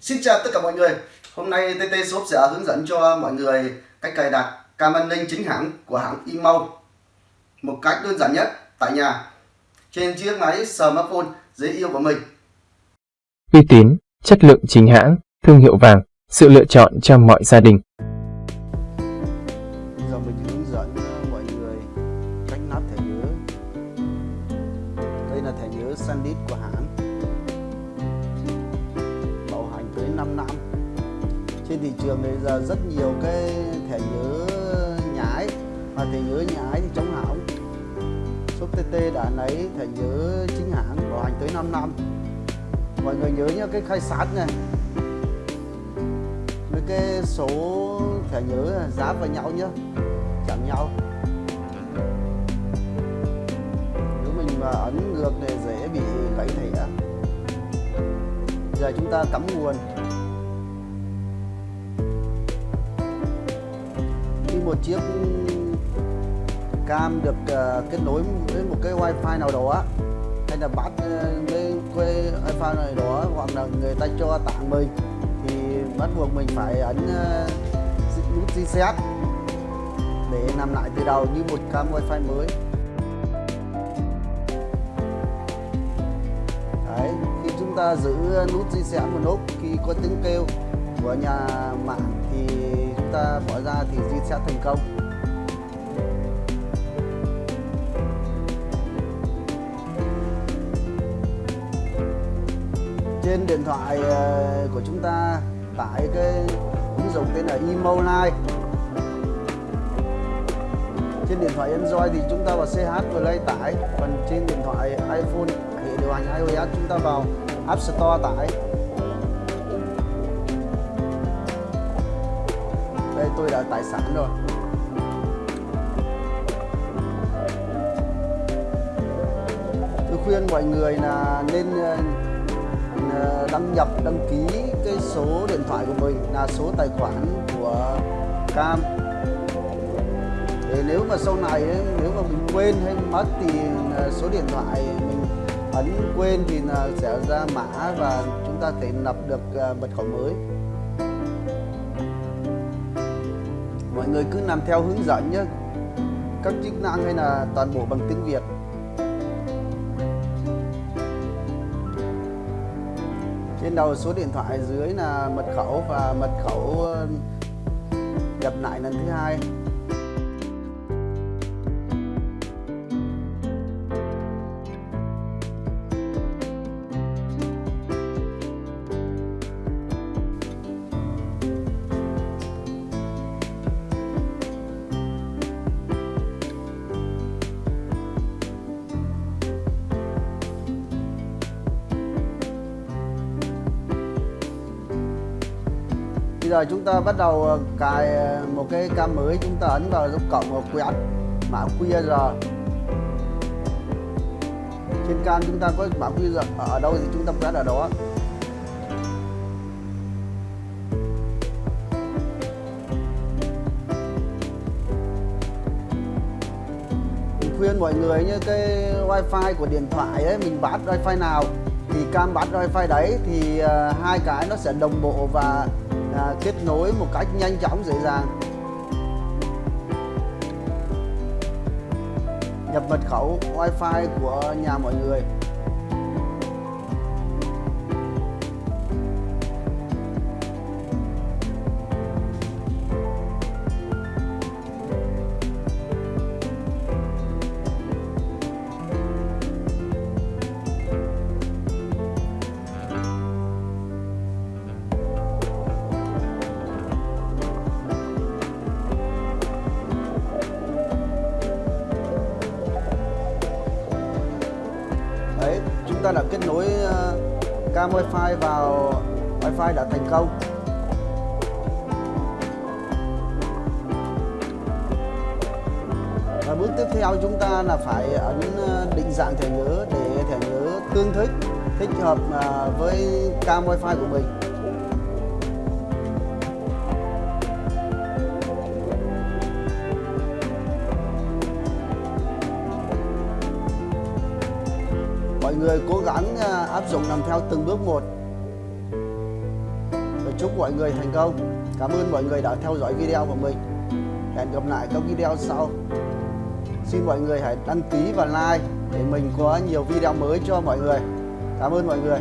Xin chào tất cả mọi người. Hôm nay TT Shop sẽ hướng dẫn cho mọi người cách cài đặt cam an ninh chính hãng của hãng Imo một cách đơn giản nhất tại nhà. Trên chiếc máy smartphone dễ yêu của mình. Uy tín, chất lượng chính hãng, thương hiệu vàng, sự lựa chọn cho mọi gia đình. Bây giờ mình hướng dẫn mọi người cách nắp thẻ nhớ. Đây là thẻ nhớ SanDisk của hãng 5 năm. Trên thị trường bây giờ rất nhiều cái thẻ nhớ nhái. Và thẻ nhớ nhái thì chống hỏng shop TT đã lấy thẻ nhớ chính hãng bảo hành tới 5 năm. Mọi người nhớ nhá, cái khai sát này. Với cái số thẻ nhớ giá vào nhau nhá. Chạm nhau. Nếu mình mà ấn ngược thì dễ bị gãy thẻ. Giờ chúng ta cắm nguồn. Một chiếc cam được uh, kết nối với một cái wifi nào đó hay là bắt uh, với cái wifi này đó hoặc là người ta cho tặng mình thì bắt buộc mình phải ấn uh, nút reset để làm lại từ đầu như một cam wifi mới. Đấy, khi chúng ta giữ nút reset một lúc khi có tiếng kêu của nhà mạng thì chúng ta bỏ ra thì reset thành công. Trên điện thoại ờ, của chúng ta tải cái ứng dụng tên là Emoline trên điện thoại Android thì chúng ta vào CH Play tải, còn trên điện thoại iPhone hệ điều hành iOS chúng ta vào App Store tải. Đây tôi đã tải sẵn rồi. Tôi khuyên mọi người là nên ờ, ờ, đăng nhập, đăng ký cái số điện thoại của mình là số tài khoản của cam. Để nếu mà sau này nếu mà mình quên hay mất thì ờ, số điện thoại mình ấn quên thì sẽ ra mã và chúng ta thể lập được mật khẩu mới. Mọi người cứ làm theo hướng dẫn nhé. Các chức năng hay là toàn bộ bằng tiếng Việt. Trên đầu số điện thoại dưới là mật khẩu và mật khẩu ờ, nhập lại lần thứ hai. Bây giờ chúng ta bắt đầu ờ, cài ờ, một cái cam mới. Chúng ta ấn vào dấu cộng một quyển mã QR trên cam chúng ta có mã QR ở đâu thì chúng ta quét ở đó. Mình khuyên mọi người như cái wifi của điện thoại ấy, mình bắt wifi nào thì cam bắt wifi đấy, thì ờ, hai cái nó sẽ đồng bộ và à, kết nối một cách nhanh chóng dễ dàng. Nhập mật khẩu wifi của nhà mọi người. Kết nối ờ, cam wifi vào, wifi đã thành công. Và bước tiếp theo chúng ta là phải ấn ờ, định dạng thẻ nhớ để thẻ nhớ tương thích thích hợp ờ, với cam wifi của mình. Người cố gắng à, áp dụng làm theo từng bước một. Chúc mọi người thành công. Cảm ơn mọi người đã theo dõi video của mình. Hẹn gặp lại các video sau. Xin mọi người hãy đăng ký và like để mình có nhiều video mới cho mọi người. Cảm ơn mọi người.